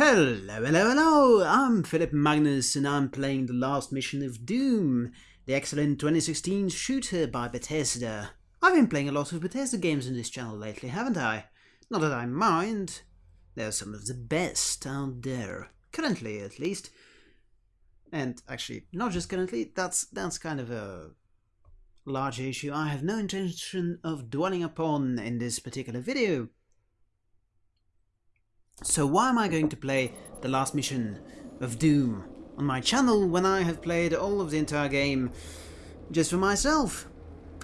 Hello, hello, hello! I'm Philip Magnus and I'm playing the last mission of Doom, the excellent 2016 shooter by Bethesda. I've been playing a lot of Bethesda games on this channel lately, haven't I? Not that I mind. They're some of the best out there. Currently, at least. And actually, not just currently, that's, that's kind of a large issue I have no intention of dwelling upon in this particular video. So why am I going to play the last mission of Doom on my channel when I have played all of the entire game just for myself?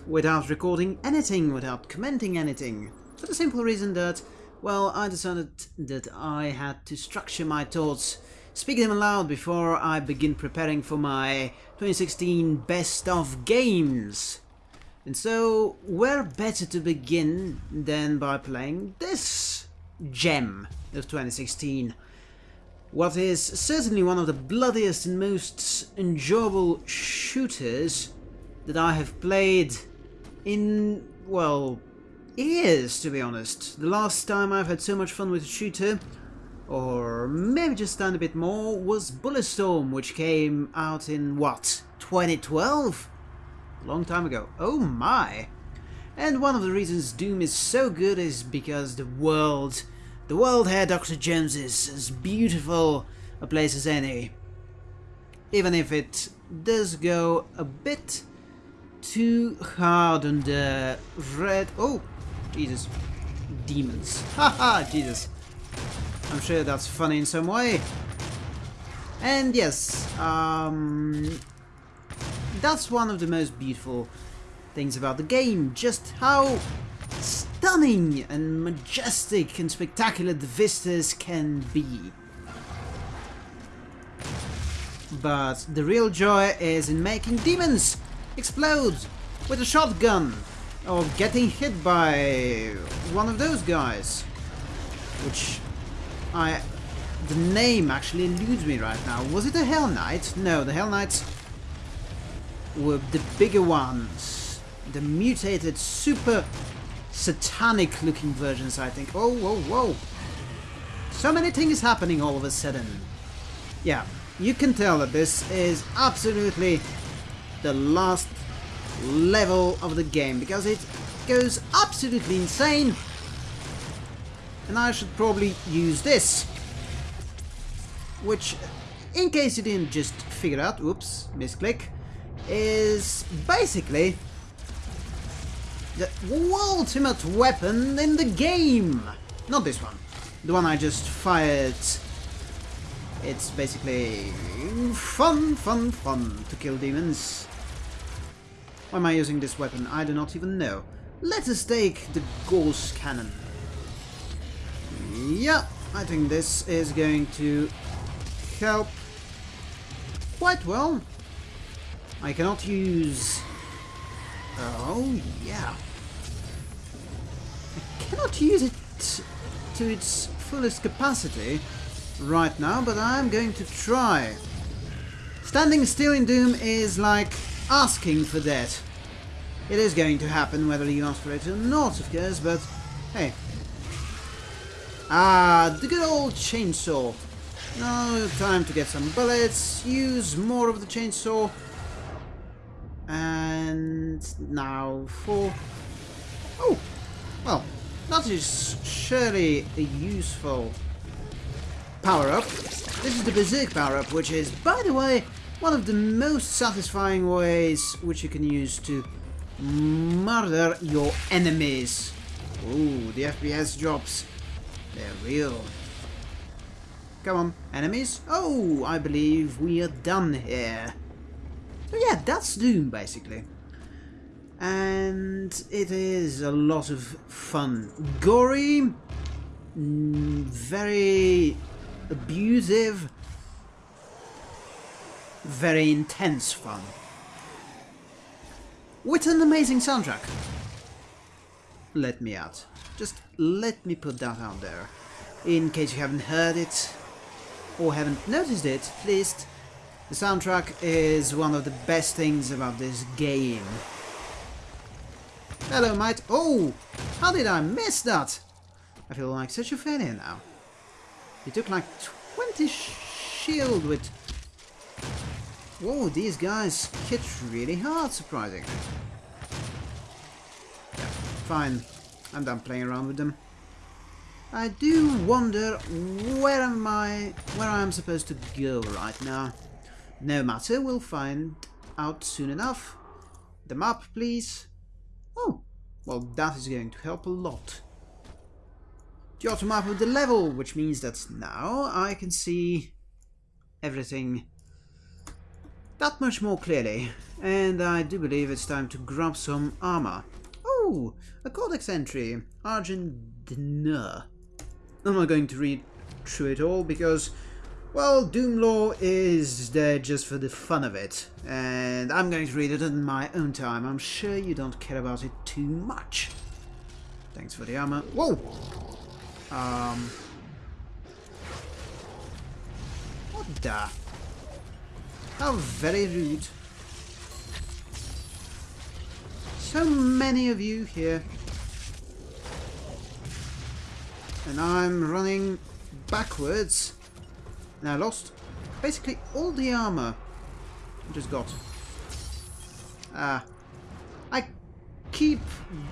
Without recording anything, without commenting anything. For the simple reason that, well, I decided that I had to structure my thoughts, speak them aloud before I begin preparing for my 2016 Best of Games. And so, where better to begin than by playing this gem of 2016. What is certainly one of the bloodiest and most enjoyable shooters that I have played in, well, years to be honest. The last time I've had so much fun with a shooter, or maybe just done a bit more, was Bulletstorm, which came out in, what, 2012? A long time ago. Oh my! And one of the reasons Doom is so good is because the world the world here, Dr. Jones, is as beautiful a place as any. Even if it does go a bit too hard on the red... Oh, Jesus. Demons. Haha, Jesus. I'm sure that's funny in some way. And yes, um, that's one of the most beautiful things about the game. Just how stunning and majestic and spectacular the vistas can be. But the real joy is in making demons explode with a shotgun or getting hit by one of those guys. Which I... the name actually eludes me right now. Was it a Hell Knight? No, the Hell Knights were the bigger ones. The mutated super satanic looking versions, I think. Oh, whoa, whoa. So many things happening all of a sudden. Yeah, you can tell that this is absolutely the last level of the game because it goes absolutely insane. And I should probably use this. Which, in case you didn't just figure out, oops, misclick, is basically the ultimate weapon in the game! Not this one. The one I just fired. It's basically fun, fun, fun to kill demons. Why am I using this weapon? I do not even know. Let us take the Gauss Cannon. Yeah, I think this is going to help quite well. I cannot use Oh, yeah. I cannot use it to its fullest capacity right now, but I'm going to try. Standing still in Doom is like asking for that. It is going to happen whether you ask for it or not, of course, but hey. Ah, the good old chainsaw. Now time to get some bullets, use more of the chainsaw, and now for... Oh! Well, that is surely a useful power-up. This is the Berserk power-up, which is, by the way, one of the most satisfying ways which you can use to murder your enemies. Ooh, the FPS drops. They're real. Come on, enemies. Oh, I believe we are done here. So yeah, that's Doom basically. And it is a lot of fun. Gory, mm, very abusive, very intense fun. With an amazing soundtrack. Let me out. Just let me put that out there. In case you haven't heard it, or haven't noticed it, at least the soundtrack is one of the best things about this game. Hello, mate. Oh! How did I miss that? I feel like such a failure now. It took like 20 shield with... Whoa, these guys hit really hard, surprisingly. Yeah, fine. I'm done playing around with them. I do wonder where am I where I am supposed to go right now. No matter, we'll find out soon enough. The map, please. Oh, well, that is going to help a lot. The auto map of the level, which means that now I can see everything that much more clearly. And I do believe it's time to grab some armor. Oh, a codex entry. Argent D'Nur. I'm not going to read through it all because well, Doom Lore is there just for the fun of it, and I'm going to read it in my own time. I'm sure you don't care about it too much. Thanks for the armor. Whoa! Um... What the? How very rude. So many of you here. And I'm running backwards I lost basically all the armor I just got. Ah. Uh, I keep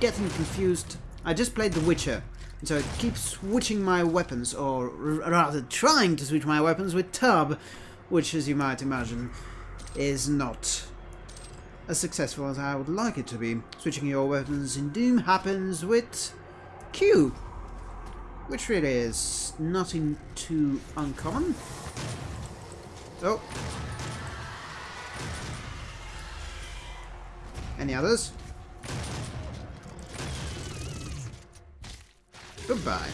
getting confused. I just played The Witcher, and so I keep switching my weapons, or rather trying to switch my weapons with Tab, which as you might imagine is not as successful as I would like it to be. Switching your weapons in Doom happens with Q, which really is nothing too uncommon. Oh. Any others? Goodbye.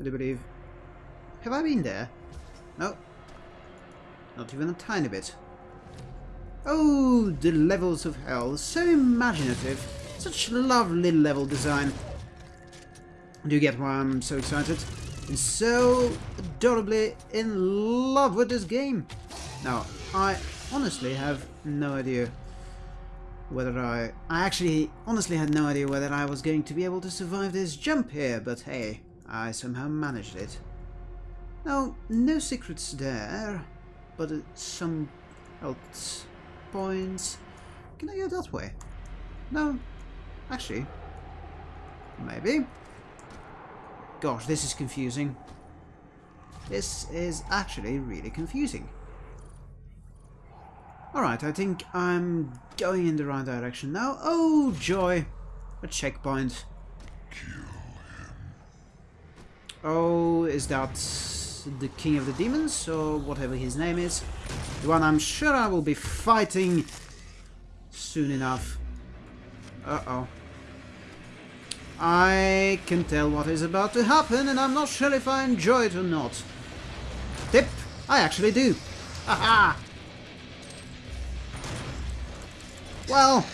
I do believe... Have I been there? No. Not even a tiny bit. Oh, the levels of hell. So imaginative. Such lovely level design. Do you get why I'm so excited? And so adorably in love with this game. Now, I honestly have no idea whether I... I actually honestly had no idea whether I was going to be able to survive this jump here, but hey, I somehow managed it. Now, no secrets there, but uh, some health points. Can I go that way? No, actually, maybe. Gosh, this is confusing. This is actually really confusing. Alright, I think I'm going in the right direction now. Oh, joy! A checkpoint. Oh, is that the King of the Demons, or whatever his name is? The one I'm sure I will be fighting soon enough. Uh-oh. I can tell what is about to happen, and I'm not sure if I enjoy it or not. Tip, I actually do. Haha! Well,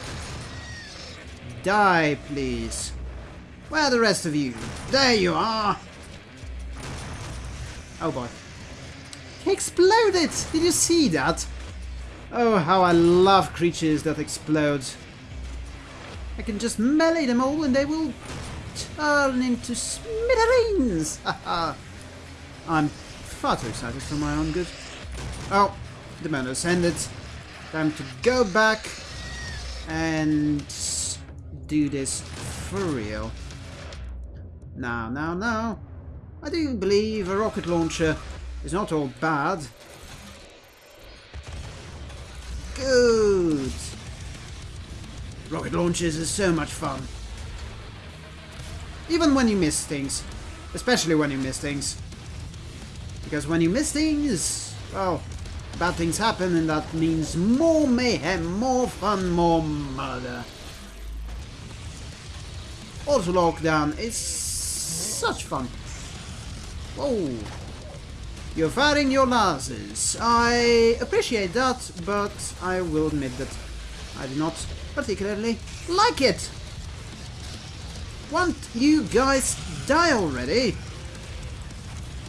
die, please. Where are the rest of you? There you are! Oh boy. He exploded! Did you see that? Oh, how I love creatures that explode. I can just melee them all and they will turn into smithereens! I'm far too excited for my own good. Oh, the man has ended. Time to go back and do this for real. Now, now, now. I do believe a rocket launcher is not all bad. Good. Rocket launches is so much fun. Even when you miss things. Especially when you miss things. Because when you miss things, well, bad things happen and that means more mayhem, more fun, more murder. Also lockdown is such fun. Whoa. You're firing your lasers. I appreciate that, but I will admit that I do not particularly like it. Want you guys die already?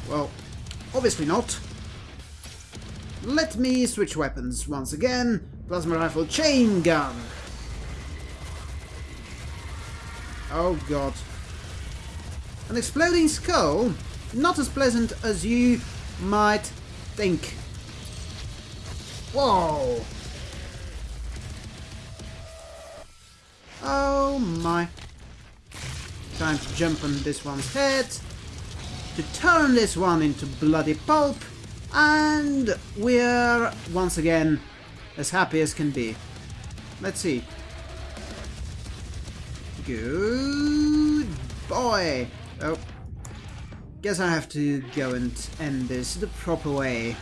Well, obviously not. Let me switch weapons once again. Plasma rifle chain gun. Oh god. An exploding skull? not as pleasant as you might think. Whoa! Oh my. Time to jump on this one's head, to turn this one into bloody pulp, and we're once again as happy as can be. Let's see. Good boy! Oh. Guess I have to go and end this the proper way.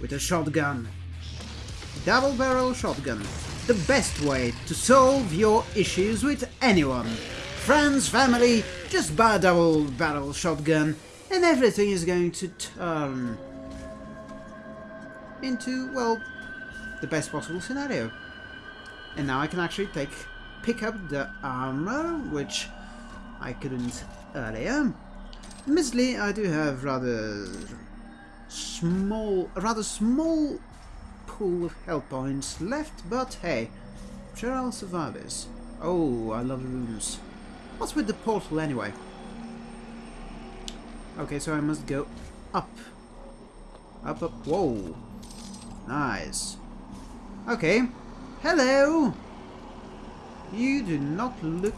With a shotgun. Double barrel shotgun. The best way to solve your issues with anyone. Friends, family, just buy a double barrel shotgun and everything is going to turn into, well, the best possible scenario. And now I can actually take pick up the armor, which I couldn't earlier. Admittedly, I do have rather small, rather small pool of health points left, but hey, sure I'll survive this. Oh, I love rooms. What's with the portal anyway? Okay, so I must go up. Up, up, whoa. Nice. Okay. Hello! You do not look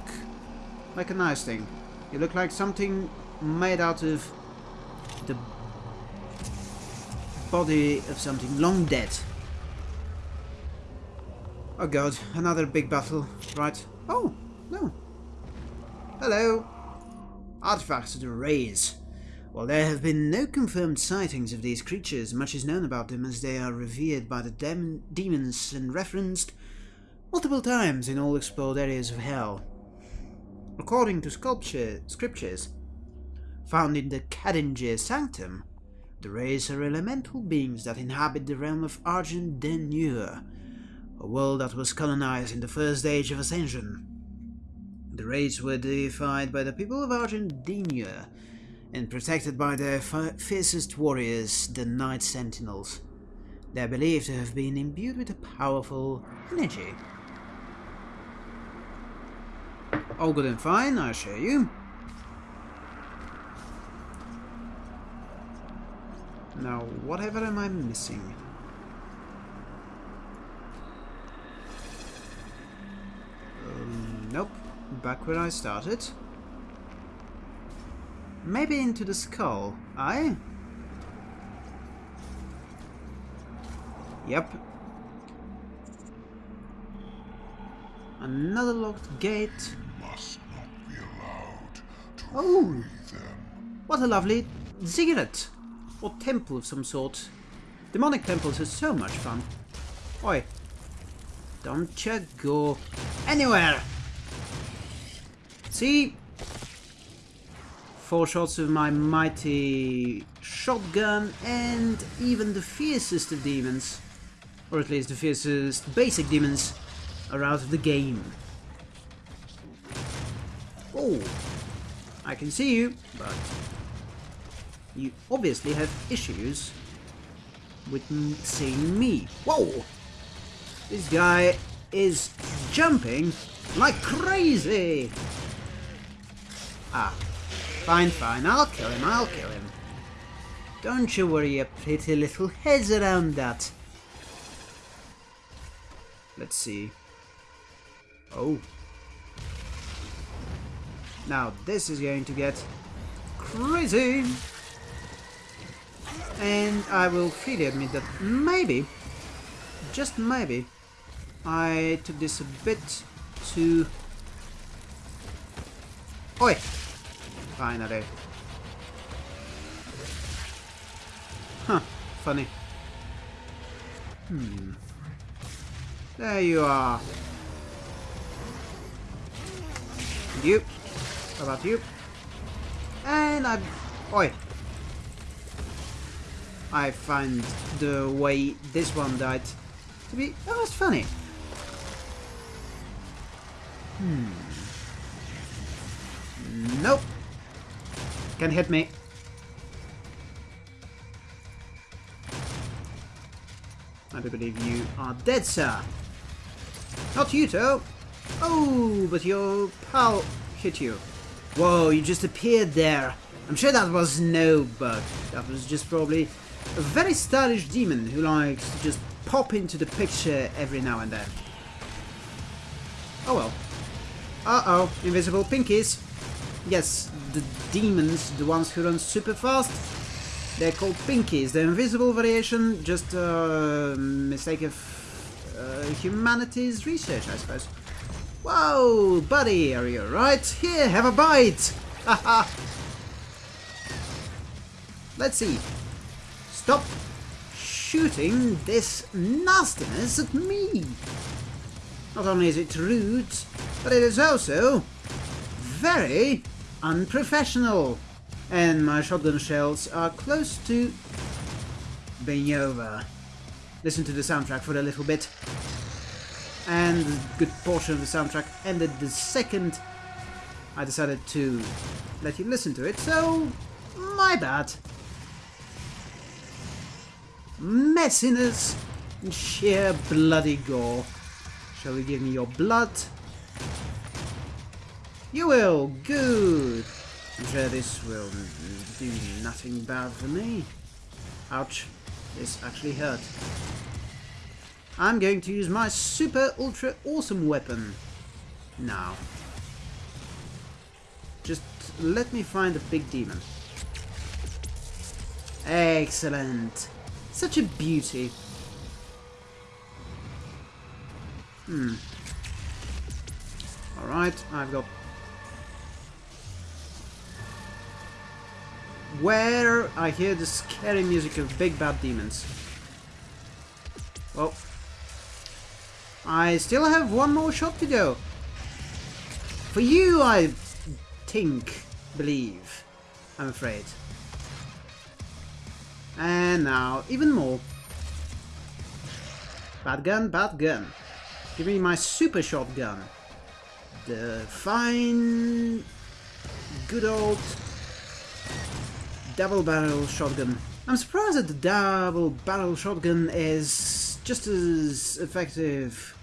like a nice thing. You look like something made out of the body of something long dead. Oh god, another big battle. Right. Oh, no. Hello. Artifacts of the Wraiths. While there have been no confirmed sightings of these creatures, much is known about them as they are revered by the dem demons and referenced multiple times in all explored areas of hell. According to sculpture, scriptures found in the Kadingir Sanctum, the Wraiths are elemental beings that inhabit the realm of Argent D'Nur, a world that was colonized in the first age of Ascension. The Wraiths were deified by the people of Argent D'Nur and protected by their fiercest warriors, the Night Sentinels. They are believed to have been imbued with a powerful energy all good and fine, I assure you. Now, whatever am I missing? Um, nope. Back where I started. Maybe into the skull, aye? Yep, Another locked gate. oh! What a lovely ziggurat! Or temple of some sort. Demonic temples are so much fun. Oi. Don't you go anywhere! See? Four shots of my mighty shotgun and even the fiercest of demons, or at least the fiercest basic demons, are out of the game. Oh, I can see you, but you obviously have issues with seeing me. Whoa! This guy is jumping like crazy! Ah, fine, fine, I'll kill him, I'll kill him. Don't you worry your pretty little heads around that. Let's see. Oh. Now this is going to get crazy. And I will freely admit that maybe, just maybe, I took this a bit too... Oi! Finally. Huh, funny. Hmm. There you are. You. How about you? And I... Oi. I find the way this one died to be almost funny. Hmm. Can hit me. I do believe you are dead, sir. Not you, though. Oh, but your pal hit you. Whoa, you just appeared there. I'm sure that was no bug. That was just probably a very stylish demon who likes to just pop into the picture every now and then. Oh well. Uh-oh, invisible pinkies. Yes, the demons, the ones who run super fast, they're called pinkies. The invisible variation, just a mistake of uh, humanity's research, I suppose. Whoa, buddy, are you alright? Here, have a bite! Haha! Let's see. Stop shooting this nastiness at me! Not only is it rude, but it is also very unprofessional. And my shotgun shells are close to being over. Listen to the soundtrack for a little bit. And a good portion of the soundtrack ended the second I decided to let you listen to it, so my bad messiness and sheer bloody gore. Shall we give me your blood? You will! Good! I'm sure this will do nothing bad for me. Ouch. This actually hurt. I'm going to use my super ultra awesome weapon. Now. Just let me find a big demon. Excellent. Such a beauty. Hmm. Alright, I've got... Where I hear the scary music of big bad demons. Well, I still have one more shot to go. For you, I think, believe, I'm afraid. And now, even more. Bad gun, bad gun. Give me my super shotgun. The fine, good old double barrel shotgun. I'm surprised that the double barrel shotgun is just as effective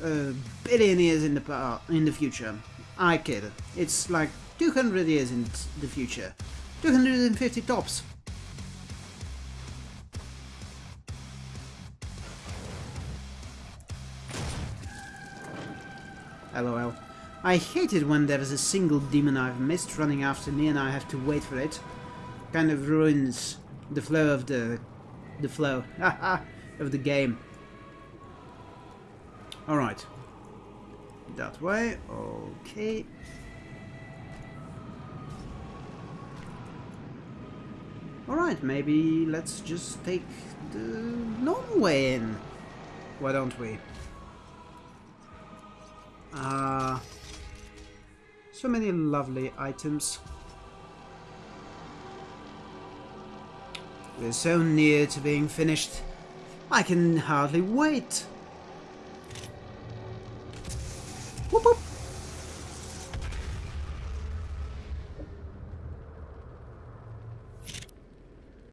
a billion years in the in the future. I kid. It's like 200 years in the future. 250 tops. LOL. I hate it when there is a single demon I've missed running after me and I have to wait for it. Kind of ruins the flow of the... the flow of the game. Alright. That way, okay. Alright, maybe let's just take the normal way in. Why don't we? Uh, so many lovely items. We're so near to being finished. I can hardly wait.